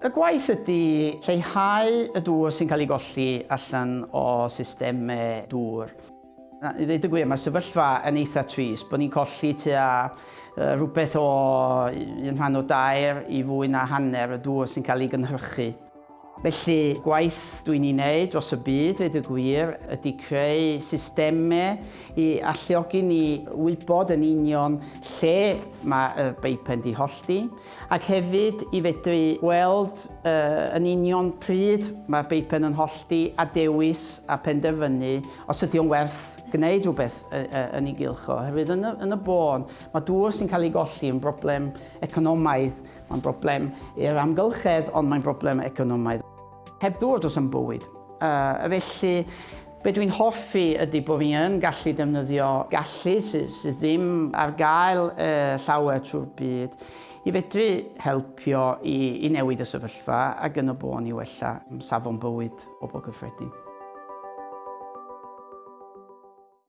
Y gwaith ydy lleihau y dŵr sy'n cael ei golli allan o systemau dŵr. I ddweud y gwir, mae sefyllfa yn eitha tris, bod ni'n colli tua uh, rhywbeth o un rhan o dair i fwy na hanner y dŵr sy'n cael ei gynhyrchu. Felly, gwaith dwi'n ei wneud dros y byd, dweud y gwir, ydy creu systemau i alluogi ni wybod yn union lle mae y beipen di hollti, ac hefyd i fedru gweld uh, yn union pryd mae'r beipen yn hollti a dewis a penderfynu os ydy o'n werth gwneud rhywbeth yn ei gylch o. Hefyd yn y, yn y bôn, mae dŵr sy'n cael ei golli yn broblem economaidd, mae'n broblem i'r amgylchedd, ond mae'n broblem economaidd heb ddod os yn bywyd. Uh, felly, be dwi'n hoffi ydy bod fi yn gallu defnyddio gallu sydd, sydd ddim ar gael uh, llawer trwy'r byd i fedru helpio i, i newid y sefyllfa ac yn y bôn i wella safon bywyd o bobl gyffredin.